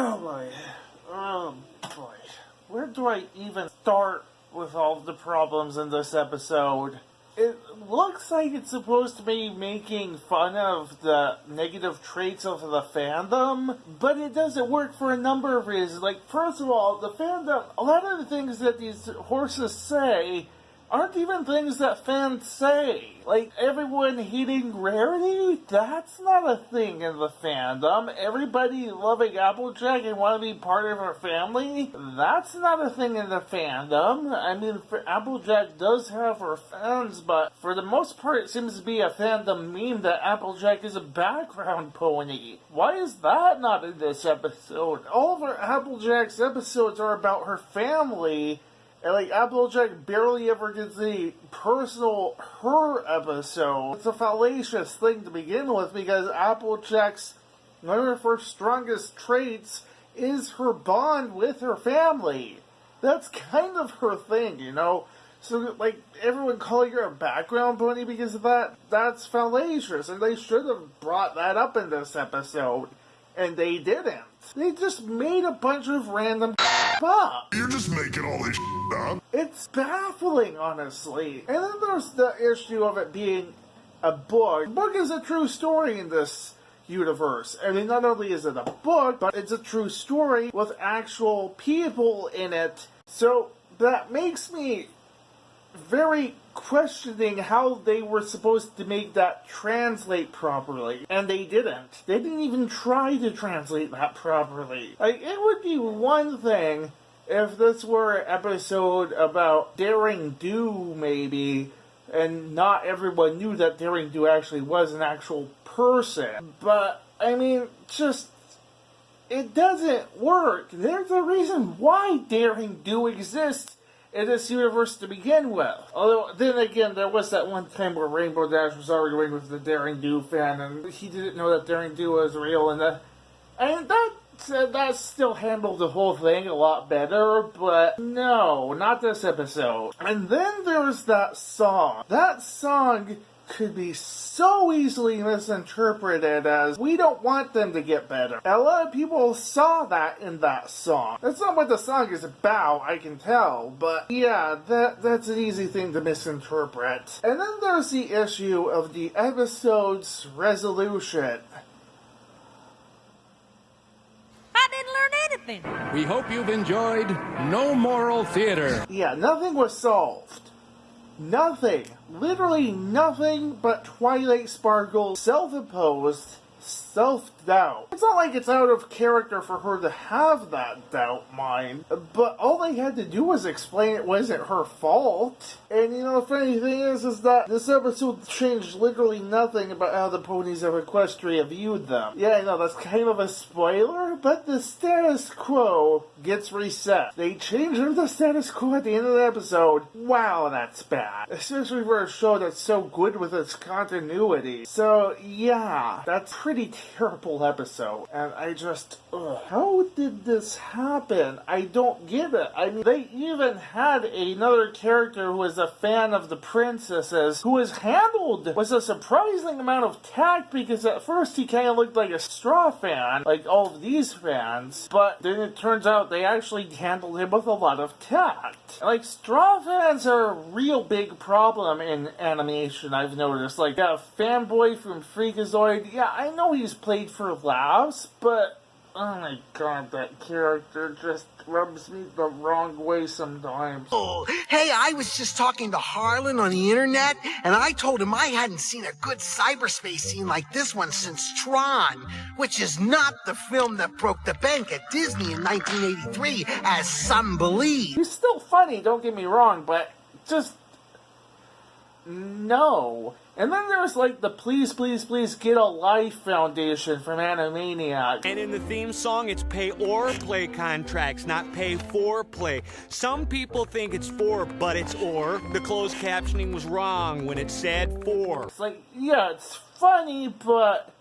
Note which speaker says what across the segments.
Speaker 1: Oh boy. Oh um, boy. Where do I even start with all the problems in this episode? It looks like it's supposed to be making fun of the negative traits of the fandom, but it doesn't work for a number of reasons. Like, first of all, the fandom, a lot of the things that these horses say aren't even things that fans say. Like, everyone hating Rarity? That's not a thing in the fandom. Everybody loving Applejack and want to be part of her family? That's not a thing in the fandom. I mean, Applejack does have her fans, but for the most part, it seems to be a fandom meme that Applejack is a background pony. Why is that not in this episode? All of Applejack's episodes are about her family and like Applejack barely ever gets a personal her episode. It's a fallacious thing to begin with because Applejack's one of her strongest traits is her bond with her family. That's kind of her thing, you know? So, like, everyone calling her a background pony because of that, that's fallacious, and they should have brought that up in this episode, and they didn't. They just made a bunch of random up.
Speaker 2: You're just making all this
Speaker 1: It's baffling, honestly. And then there's the issue of it being a book. The book is a true story in this universe. I mean, not only is it a book, but it's a true story with actual people in it. So that makes me very questioning how they were supposed to make that translate properly. And they didn't. They didn't even try to translate that properly. Like, it would be one thing if this were an episode about Daring Do, maybe, and not everyone knew that Daring Do actually was an actual person. But, I mean, just it doesn't work. There's a reason why Daring Do exists in this universe to begin with. Although, then again, there was that one time where Rainbow Dash was arguing with the Daring Do fan, and he didn't know that Daring Do was real, and that, and that that still handled the whole thing a lot better, but no, not this episode. And then there's that song. That song could be so easily misinterpreted as we don't want them to get better. A lot of people saw that in that song. That's not what the song is about, I can tell, but yeah, that that's an easy thing to misinterpret. And then there's the issue of the episode's resolution.
Speaker 3: I didn't learn anything.
Speaker 4: We hope you've enjoyed No Moral Theater.
Speaker 1: Yeah, nothing was solved. Nothing, literally nothing but Twilight Sparkle's self-imposed self-doubt. It's not like it's out of character for her to have that doubt, mind, but all they had to do was explain it wasn't her fault. And you know, the funny thing is, is that this episode changed literally nothing about how the ponies of Equestria viewed them. Yeah, I know, that's kind of a spoiler, but the status quo gets reset. They changed the status quo at the end of the episode. Wow, that's bad. Especially for a show that's so good with its continuity. So, yeah, that's pretty terrible episode. And I just, ugh, how did this happen? I don't get it. I mean, they even had another character who was a fan of the princesses who was with a surprising amount of tact because at first he kind of looked like a straw fan, like all of these fans, but then it turns out they actually handled him with a lot of tact. Like, straw fans are a real big problem in animation, I've noticed. Like, a fanboy from Freakazoid, yeah, I know he's played for laughs, but oh my god, that character just rubs me the wrong way sometimes.
Speaker 5: Oh, hey, I was just talking to Harlan on the internet, and I told him I hadn't seen a good cyberspace scene like this one since Tron, which is not the film that broke the bank at Disney in 1983, as some believe.
Speaker 1: He's still funny, don't get me wrong, but just no. And then there's like the Please Please Please Get a Life Foundation from Animaniacs.
Speaker 6: And in the theme song, it's pay or play contracts, not pay for play. Some people think it's for, but it's or. The closed captioning was wrong when it said for.
Speaker 1: It's like, yeah, it's funny, but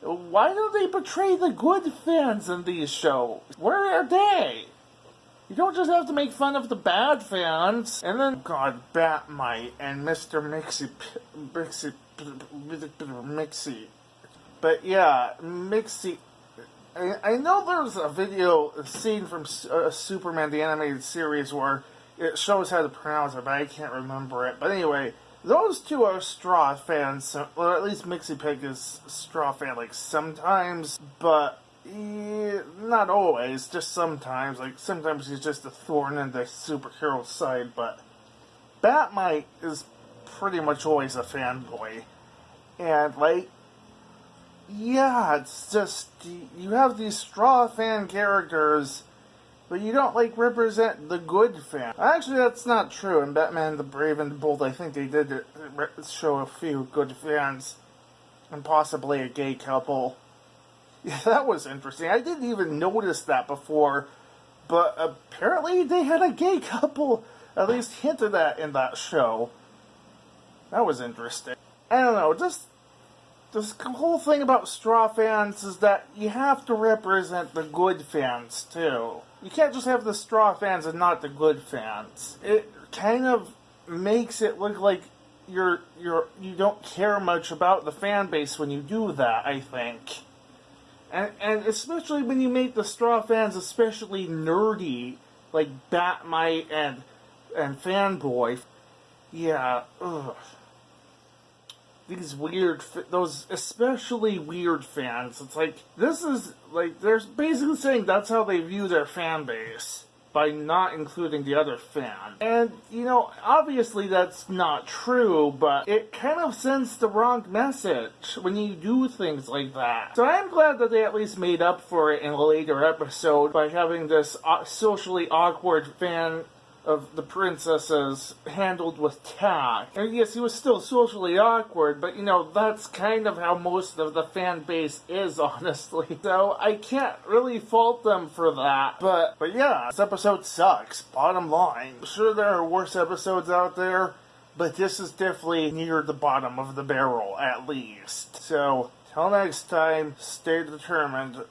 Speaker 1: why don't they portray the good fans in these shows? Where are they? You don't just have to make fun of the bad fans. And then, God, Bat-Mite and Mr. Mixie, Mixie, Mixie. But yeah, Mixie, I, I know there's a video scene from uh, Superman the animated series where it shows how to pronounce it, but I can't remember it. But anyway, those two are Straw fans, or at least Mixie Pig is Straw fan, like sometimes, but not always, just sometimes. Like sometimes he's just a thorn in the superhero side, but Bat-Mite is pretty much always a fanboy. And like yeah, it's just you have these straw fan characters, but you don't like represent the good fan. Actually, that's not true. In Batman: The Brave and the Bold, I think they did show a few good fans, and possibly a gay couple. Yeah, that was interesting. I didn't even notice that before, but apparently they had a gay couple at least hinted at in that show. That was interesting. I don't know, just this whole thing about straw fans is that you have to represent the good fans too. You can't just have the straw fans and not the good fans. It kind of makes it look like you're you're you don't care much about the fan base when you do that, I think. And and especially when you make the straw fans especially nerdy, like Bat-Mite and and Fanboy. Yeah, ugh these weird, those especially weird fans. It's like this is like they're basically saying that's how they view their fan base by not including the other fan. And you know, obviously that's not true, but it kind of sends the wrong message when you do things like that. So I'm glad that they at least made up for it in a later episode by having this uh, socially awkward fan of the princesses handled with tact. And yes, he was still socially awkward, but you know, that's kind of how most of the fan base is, honestly. So I can't really fault them for that. But but yeah, this episode sucks, bottom line. Sure there are worse episodes out there, but this is definitely near the bottom of the barrel, at least. So till next time, stay determined.